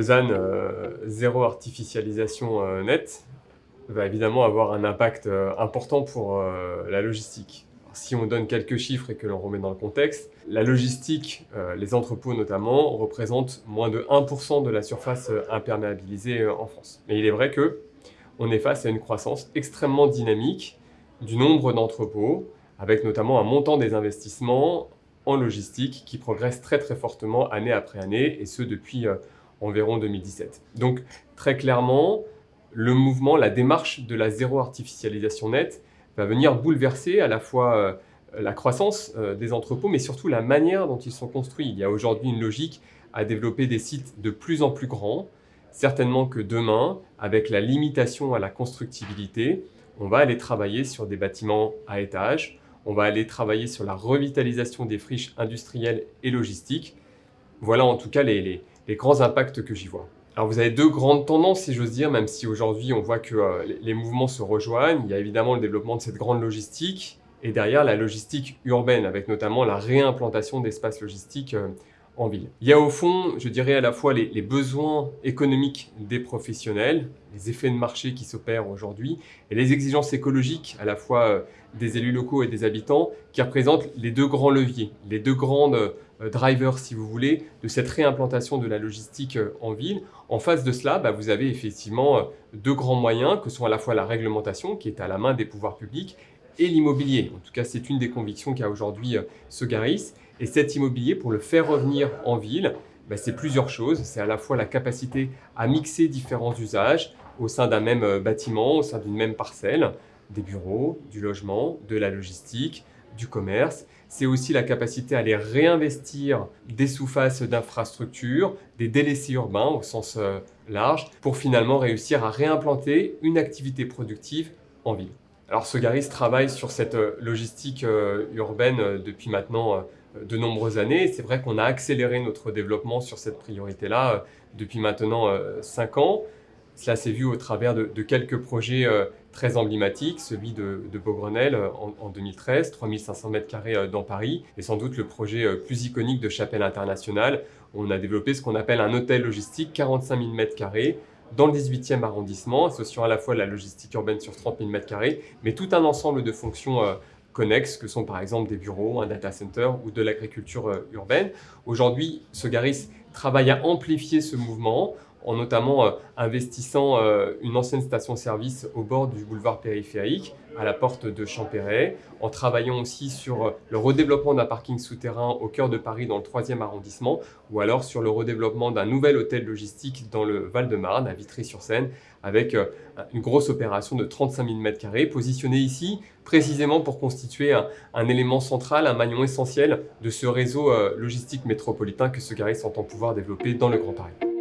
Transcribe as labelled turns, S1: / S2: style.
S1: ZAN euh, zéro artificialisation euh, nette va évidemment avoir un impact euh, important pour la logistique. si on donne quelques chiffres et que l'on remet dans le contexte, la logistique, les entrepôts notamment, représentent moins de 1% de la surface imperméabilisée en France. Mais il est vrai que on est face à une croissance extrêmement dynamique du nombre d'entrepôts, avec notamment un montant des investissements en logistique qui progresse très très fortement année après année, et ce depuis environ 2017. Donc très clairement, le mouvement, la démarche de la zéro artificialisation nette va venir bouleverser à la fois euh, la croissance euh, des entrepôts, mais surtout la manière dont ils sont construits. Il y a aujourd'hui une logique à développer des sites de plus en plus grands, certainement que demain, avec la limitation à la constructibilité, on va aller travailler sur des bâtiments à étages, on va aller travailler sur la revitalisation des friches industrielles et logistiques. Voilà en tout cas les grands impacts que j'y vois. Alors vous avez deux grandes tendances, si j'ose dire, même si aujourd'hui on voit que euh, les mouvements se rejoignent. Il y a évidemment le développement de cette grande logistique et derrière la logistique urbaine, avec notamment la réimplantation d'espaces logistiques euh, Il y a au fond, je dirais à la fois les, besoins économiques des professionnels, les effets de marché qui s'opèrent aujourd'hui, et les exigences écologiques à la fois euh, des élus locaux et des habitants, qui représentent les deux grands leviers, les deux grandes euh, driver, si vous voulez, de cette réimplantation de la logistique euh, en ville. En face de cela, bah, vous avez effectivement deux grands moyens, que sont à la fois la réglementation, qui est à la main des pouvoirs publics, et l'immobilier. En tout cas, c'est une des convictions qu'a aujourd'hui Sogaris. Et cet immobilier, pour le faire revenir en ville, bah, c'est plusieurs choses. C'est à la fois la capacité à mixer différents usages au sein d'un même bâtiment, au sein d'une même parcelle, des bureaux, du logement, de la logistique, du commerce. C'est aussi la capacité à aller réinvestir des sous-faces d'infrastructures, des délaissés urbains au sens euh, large, pour finalement réussir à réimplanter une activité productive en ville. Alors Sogaris travaille sur cette euh, logistique euh, urbaine depuis maintenant de nombreuses années. C'est vrai qu'on a accéléré notre développement sur cette priorité-là depuis maintenant 5 ans. Cela s'est vu au travers de, quelques projets euh, très emblématiques, celui de, Beaugrenelle euh, en, 2013, 3500 m2 euh, dans Paris, et sans doute le projet plus iconique de Chapelle Internationale. On a développé ce qu'on appelle un hôtel logistique, 45 000 m2, dans le 18e arrondissement, associant à la fois la logistique urbaine sur 30 000 m2, mais tout un ensemble de fonctions connexes, que sont par exemple des bureaux, un data center ou de l'agriculture urbaine. Aujourd'hui, Sogaris travaille à amplifier ce mouvement en notamment euh, investissant euh, une ancienne station-service au bord du boulevard périphérique, à la porte de Champéret, en travaillant aussi sur euh, le redéveloppement d'un parking souterrain au cœur de Paris dans le 3e arrondissement, ou alors sur le redéveloppement d'un nouvel hôtel logistique dans le Val-de-Marne, à Vitry-sur-Seine, avec une grosse opération de 35 000 m2, positionnée ici précisément pour constituer un, élément central, un maillon essentiel de ce réseau logistique métropolitain que ce Garis entend pouvoir développer dans le Grand Paris.